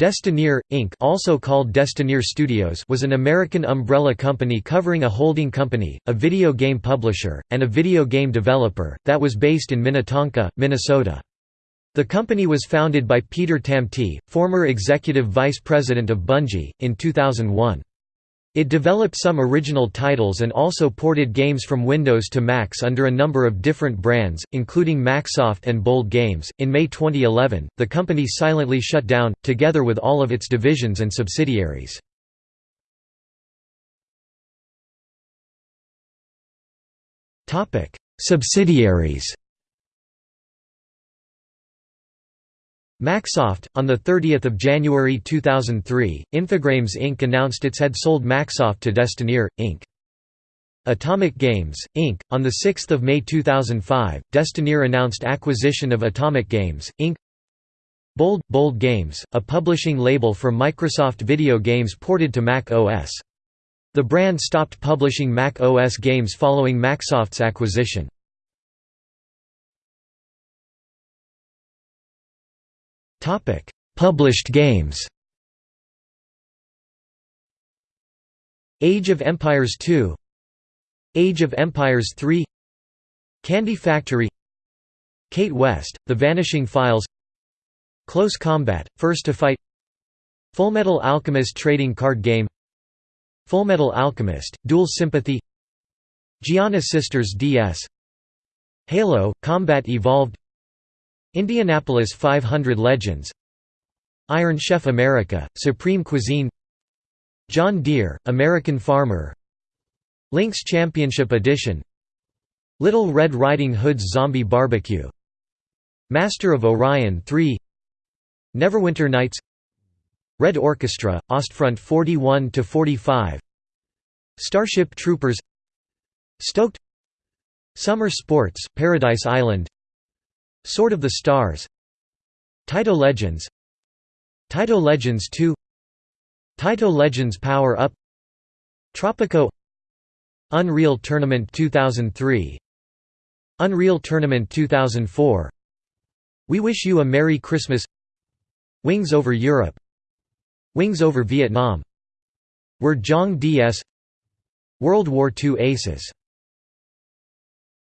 Destineer, Inc. also called Destineer Studios was an American umbrella company covering a holding company, a video game publisher, and a video game developer, that was based in Minnetonka, Minnesota. The company was founded by Peter Tamte, former executive vice president of Bungie, in 2001. It developed some original titles and also ported games from Windows to Macs under a number of different brands, including Macsoft and Bold Games. In May 2011, the company silently shut down, together with all of its divisions and subsidiaries. Subsidiaries Macsoft On 30 January 2003, Infogrames Inc. announced it had sold Macsoft to Destineer, Inc. Atomic Games, Inc. On 6 May 2005, Destineer announced acquisition of Atomic Games, Inc. Bold, Bold Games, a publishing label for Microsoft video games ported to Mac OS. The brand stopped publishing Mac OS games following Macsoft's acquisition. Topic: Published games. Age of Empires 2 Age of Empires 3 Candy Factory Kate West, The Vanishing Files Close Combat, First to Fight Fullmetal Alchemist trading card game Fullmetal Alchemist, Dual Sympathy Giana Sisters DS Halo, Combat Evolved Indianapolis 500 Legends. Iron Chef America, Supreme Cuisine. John Deere, American Farmer. Links Championship Edition. Little Red Riding Hood's Zombie Barbecue. Master of Orion 3 Neverwinter Nights. Red Orchestra, Ostfront 41–45 Starship Troopers. Stoked. Summer Sports, Paradise Island Sword of the Stars Taito Legends Taito Legends 2 Taito Legends Power Up Tropico Unreal Tournament 2003 Unreal Tournament 2004 We Wish You a Merry Christmas Wings over Europe Wings over Vietnam Word Jong DS World War II Aces